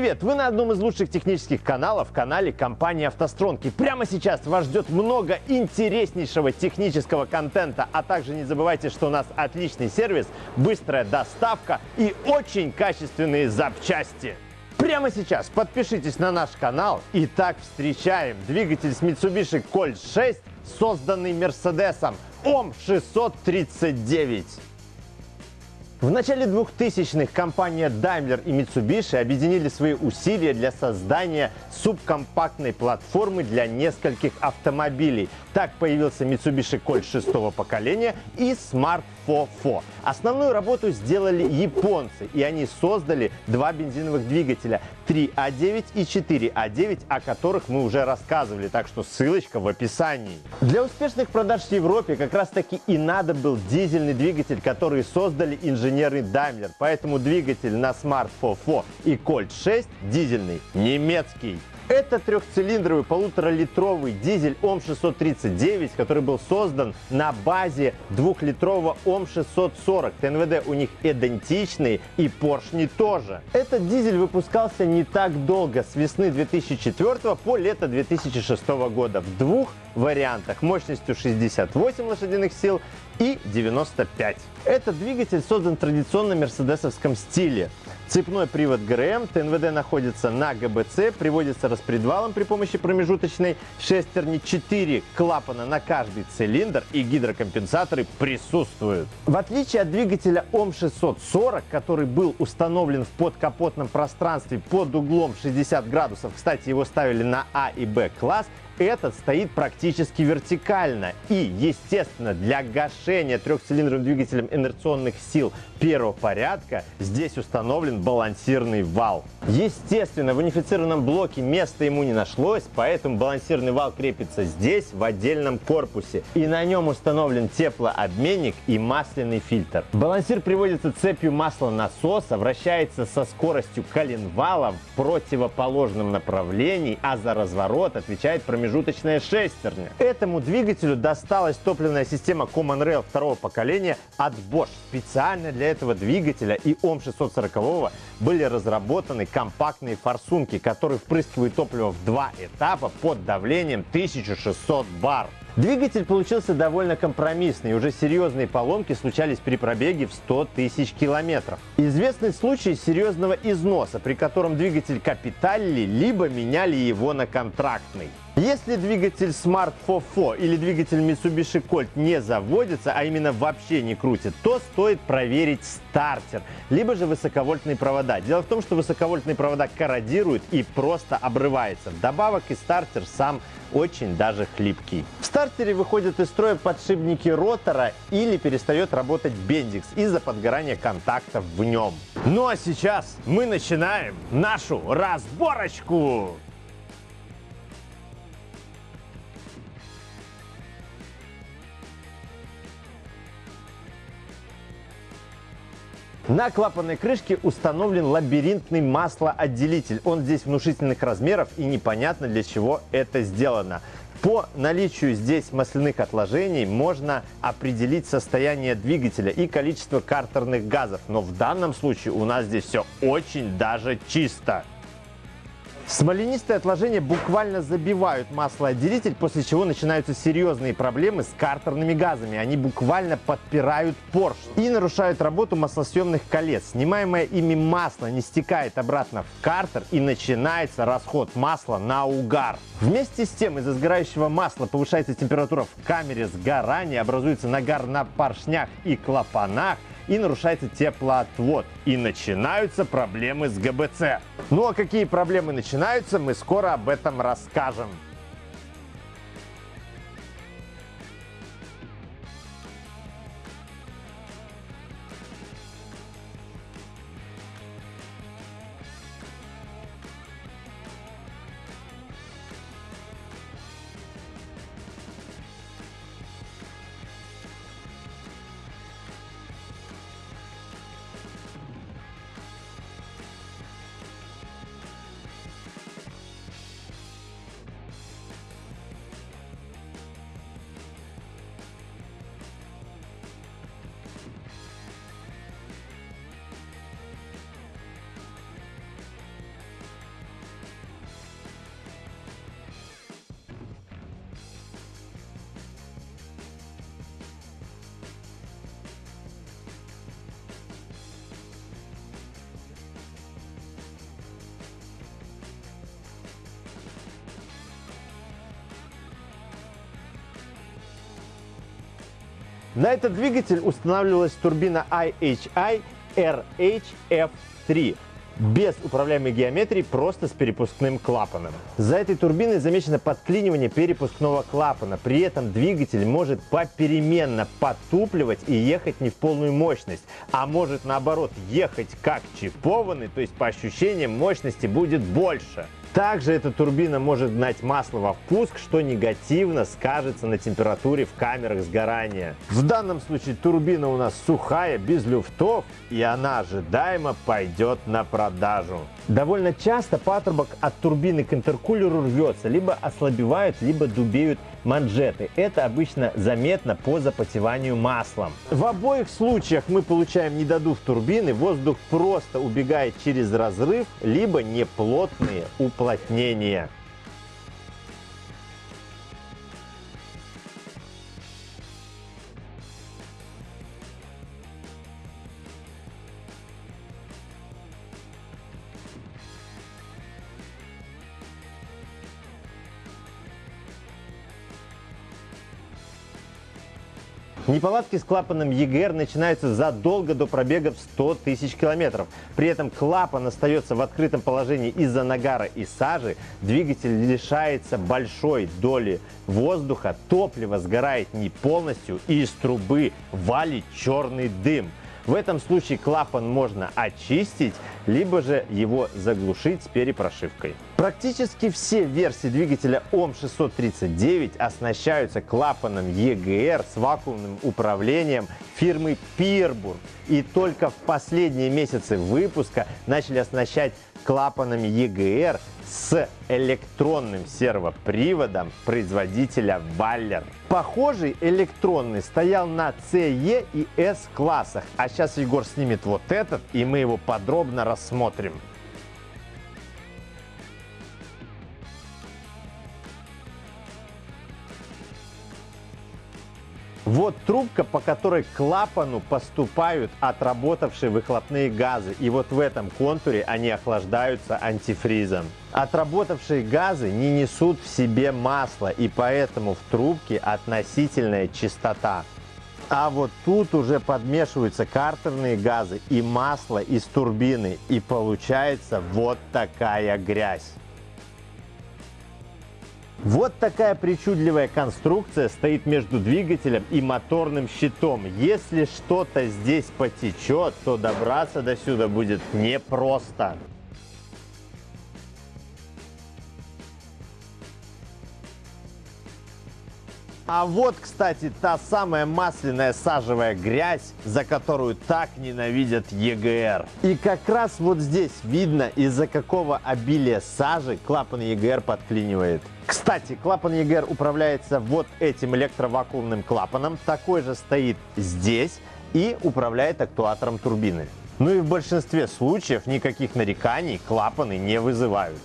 Привет! Вы на одном из лучших технических каналов, канале компании «АвтоСтронг». И прямо сейчас вас ждет много интереснейшего технического контента. А также не забывайте, что у нас отличный сервис, быстрая доставка и очень качественные запчасти. Прямо сейчас подпишитесь на наш канал. Итак, встречаем двигатель с Mitsubishi Colt 6, созданный Мерседесом ОМ 639. В начале 2000-х компания Daimler и Mitsubishi объединили свои усилия для создания субкомпактной платформы для нескольких автомобилей. Так появился Mitsubishi Colt шестого поколения и Smart FOFO. Основную работу сделали японцы, и они создали два бензиновых двигателя 3А9 и 4А9, о которых мы уже рассказывали, так что ссылочка в описании. Для успешных продаж в Европе как раз таки и надо был дизельный двигатель, который создали инженеры Daimler, поэтому двигатель на Smart FOFO и Colt 6 дизельный немецкий. Это трехцилиндровый полуторалитровый дизель ОМ-639, который был создан на базе двухлитрового ОМ-640. ТНВД у них идентичные и поршни тоже. Этот дизель выпускался не так долго, с весны 2004 по лето 2006 года в двух вариантах мощностью 68 лошадиных сил и 95. Этот двигатель создан в традиционном мерседесовском стиле. Цепной привод ГРМ, ТНВД находится на ГБЦ, приводится распредвалом при помощи промежуточной шестерни, 4 клапана на каждый цилиндр и гидрокомпенсаторы присутствуют. В отличие от двигателя ОМ640, который был установлен в подкапотном пространстве под углом 60 градусов, кстати, его ставили на А и Б класс, этот стоит практически вертикально. И, естественно, для гашения трехцилиндровым двигателем инерционных сил первого порядка здесь установлен балансирный вал. Естественно, в унифицированном блоке места ему не нашлось, поэтому балансирный вал крепится здесь, в отдельном корпусе. И на нем установлен теплообменник и масляный фильтр. Балансир приводится цепью масла насоса, вращается со скоростью коленвала в противоположном направлении, а за разворот отвечает промежуточный промежуточная шестерня. Этому двигателю досталась топливная система Common Rail второго поколения от Bosch. Специально для этого двигателя и ОМ-640 были разработаны компактные форсунки, которые впрыскивают топливо в два этапа под давлением 1600 бар. Двигатель получился довольно компромиссный, уже серьезные поломки случались при пробеге в 100 тысяч километров. Известный случай серьезного износа, при котором двигатель капиталили, либо меняли его на контрактный. Если двигатель Smart FOFO или двигатель Mitsubishi Colt не заводится, а именно вообще не крутит, то стоит проверить стартер, либо же высоковольтные провода. Дело в том, что высоковольтные провода корродируют и просто обрывается. Добавок и стартер сам очень даже хлипкий. В стартере выходят из строя подшипники ротора или перестает работать бендикс из-за подгорания контактов в нем. Ну а сейчас мы начинаем нашу разборочку! На клапанной крышке установлен лабиринтный маслоотделитель. Он здесь внушительных размеров и непонятно для чего это сделано. По наличию здесь масляных отложений можно определить состояние двигателя и количество картерных газов. Но в данном случае у нас здесь все очень даже чисто. Смоленистые отложения буквально забивают маслоотделитель, после чего начинаются серьезные проблемы с картерными газами. Они буквально подпирают поршень и нарушают работу маслосъемных колец. Снимаемое ими масло не стекает обратно в картер и начинается расход масла на угар. Вместе с тем из-за сгорающего масла повышается температура в камере сгорания, образуется нагар на поршнях и клапанах, и нарушается теплоотвод. И начинаются проблемы с ГБЦ. Ну а какие проблемы начинаются, мы скоро об этом расскажем. На этот двигатель устанавливалась турбина IHI RHF3 без управляемой геометрии, просто с перепускным клапаном. За этой турбиной замечено подклинивание перепускного клапана. При этом двигатель может попеременно потупливать и ехать не в полную мощность, а может наоборот ехать как чипованный, то есть по ощущениям мощности будет больше. Также эта турбина может гнать масло во впуск, что негативно скажется на температуре в камерах сгорания. В данном случае турбина у нас сухая, без люфтов, и она ожидаемо пойдет на продажу. Довольно часто патрубок от турбины к интеркулеру рвется, либо ослабевают, либо дубеют манжеты. Это обычно заметно по запотеванию маслом. В обоих случаях мы получаем недодув турбины, воздух просто убегает через разрыв, либо неплотные уплотнения. Неполадки с клапаном EGR начинаются задолго до пробега в 100 тысяч километров. При этом клапан остается в открытом положении из-за нагара и сажи, двигатель лишается большой доли воздуха, топливо сгорает не полностью и из трубы валит черный дым. В этом случае клапан можно очистить, либо же его заглушить с перепрошивкой. Практически все версии двигателя ОМ639 оснащаются клапаном EGR с вакуумным управлением фирмы Peerburg. И только в последние месяцы выпуска начали оснащать клапанами EGR с электронным сервоприводом производителя Baller. Похожий электронный стоял на CE и S классах, а сейчас Егор снимет вот этот и мы его подробно рассмотрим. Вот трубка, по которой к клапану поступают отработавшие выхлопные газы. И вот в этом контуре они охлаждаются антифризом. Отработавшие газы не несут в себе масла, и поэтому в трубке относительная чистота. А вот тут уже подмешиваются картерные газы и масло из турбины, и получается вот такая грязь. Вот такая причудливая конструкция стоит между двигателем и моторным щитом. Если что-то здесь потечет, то добраться до сюда будет непросто. А вот, кстати, та самая масляная сажевая грязь, за которую так ненавидят ЕГР. И как раз вот здесь видно, из-за какого обилия сажи клапан ЕГР подклинивает. Кстати, клапан ЕГР управляется вот этим электровакуумным клапаном. Такой же стоит здесь и управляет актуатором турбины. Ну и в большинстве случаев никаких нареканий клапаны не вызывают.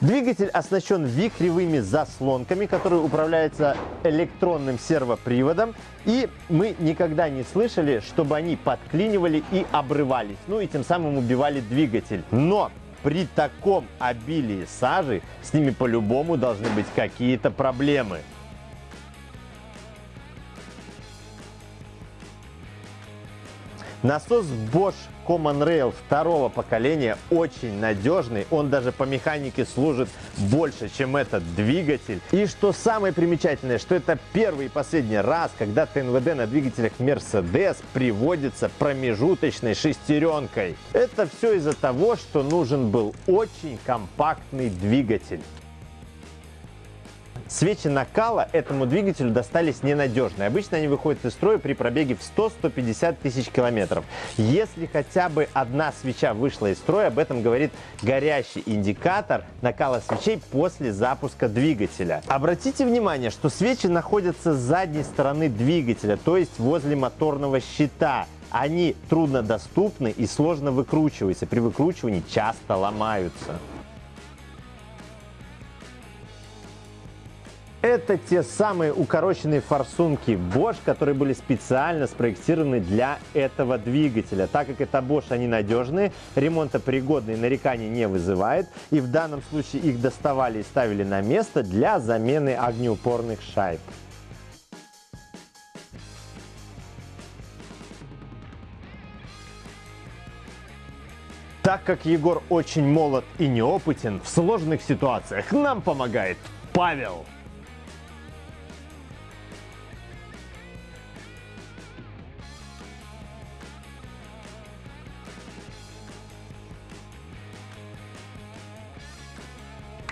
Двигатель оснащен вихревыми заслонками, которые управляются электронным сервоприводом. И мы никогда не слышали, чтобы они подклинивали и обрывались, ну и тем самым убивали двигатель. Но при таком обилии сажи с ними по-любому должны быть какие-то проблемы. Насос Bosch Common Rail второго поколения очень надежный. Он даже по механике служит больше, чем этот двигатель. И что самое примечательное, что это первый и последний раз, когда ТНВД на двигателях Mercedes приводится промежуточной шестеренкой. Это все из-за того, что нужен был очень компактный двигатель. Свечи накала этому двигателю достались ненадежные. Обычно они выходят из строя при пробеге в 100-150 тысяч километров. Если хотя бы одна свеча вышла из строя, об этом говорит горящий индикатор накала свечей после запуска двигателя. Обратите внимание, что свечи находятся с задней стороны двигателя, то есть возле моторного щита они труднодоступны и сложно выкручиваются. При выкручивании часто ломаются. Это те самые укороченные форсунки Bosch, которые были специально спроектированы для этого двигателя. Так как это Bosch, они надежные, ремонтопригодные, нареканий не вызывает. И в данном случае их доставали и ставили на место для замены огнеупорных шайб. Так как Егор очень молод и неопытен, в сложных ситуациях нам помогает Павел.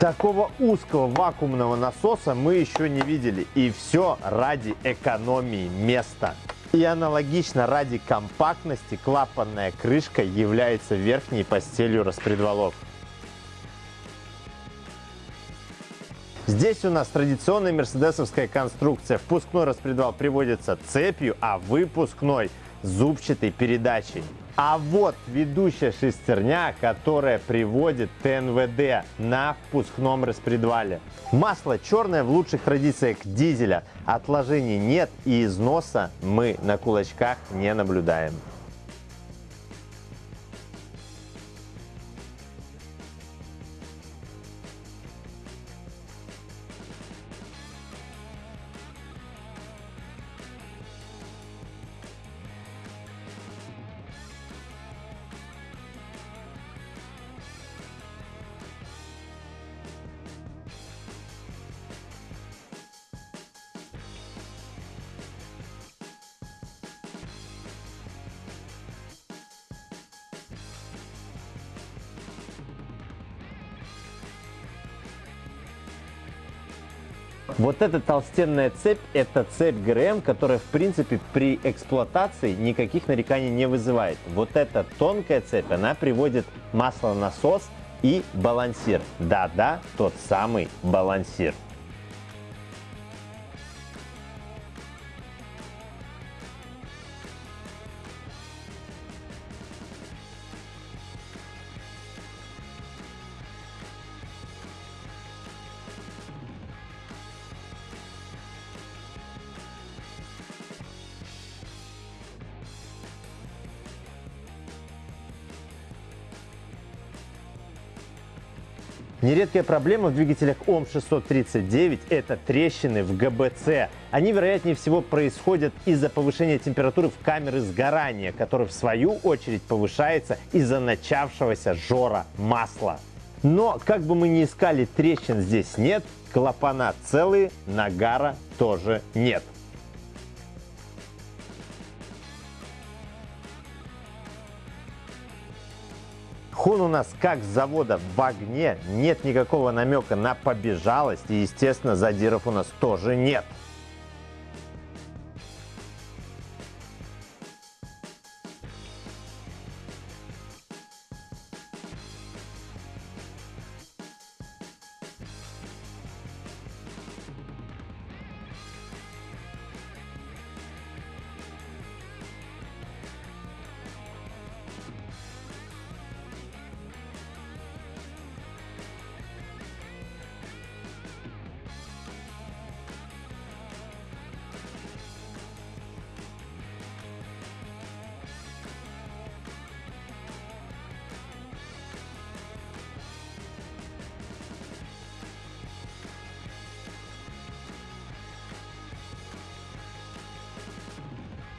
Такого узкого вакуумного насоса мы еще не видели. И все ради экономии места. И аналогично ради компактности клапанная крышка является верхней постелью распредвалов. Здесь у нас традиционная мерседесовская конструкция. Впускной распредвал приводится цепью, а выпускной зубчатой передачей. А вот ведущая шестерня, которая приводит ТНВД на впускном распредвале. Масло черное в лучших традициях дизеля. Отложений нет и износа мы на кулачках не наблюдаем. Вот эта толстенная цепь – это цепь ГРМ, которая, в принципе, при эксплуатации никаких нареканий не вызывает. Вот эта тонкая цепь, она приводит маслонасос и балансир. Да-да, тот самый балансир. Нередкая проблема в двигателях ОМ639 – это трещины в ГБЦ. Они, вероятнее всего, происходят из-за повышения температуры в камеры сгорания, которая, в свою очередь, повышается из-за начавшегося жора масла. Но, как бы мы ни искали, трещин здесь нет, клапана целые, нагара тоже нет. Хун у нас как с завода в огне, нет никакого намека на побежалость и, естественно, задиров у нас тоже нет.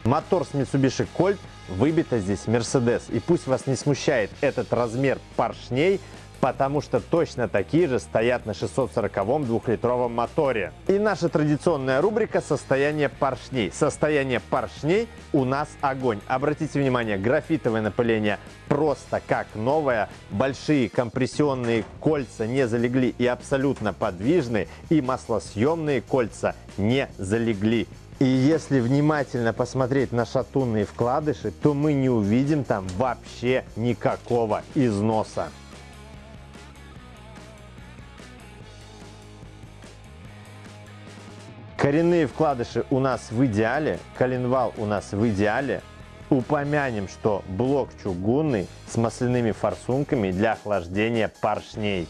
Мотор с Mitsubishi Colt, выбито здесь Mercedes. И пусть вас не смущает этот размер поршней, потому что точно такие же стоят на 640-м двухлитровом моторе. И наша традиционная рубрика «Состояние поршней». Состояние поршней у нас огонь. Обратите внимание, графитовое напыление просто как новое. Большие компрессионные кольца не залегли и абсолютно подвижны. И маслосъемные кольца не залегли. И если внимательно посмотреть на шатунные вкладыши, то мы не увидим там вообще никакого износа. Коренные вкладыши у нас в идеале, коленвал у нас в идеале. Упомянем, что блок чугунный с масляными форсунками для охлаждения поршней.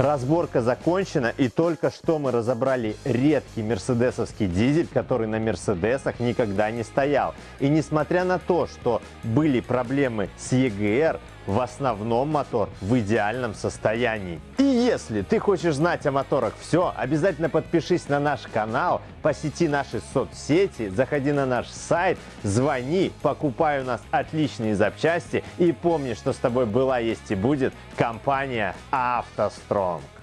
Разборка закончена и только что мы разобрали редкий мерседесовский дизель, который на мерседесах никогда не стоял. И несмотря на то, что были проблемы с EGR, в основном мотор в идеальном состоянии. И Если ты хочешь знать о моторах все, обязательно подпишись на наш канал, посети наши соцсети, заходи на наш сайт, звони, покупай у нас отличные запчасти и помни, что с тобой была, есть и будет компания «АвтоСтронг».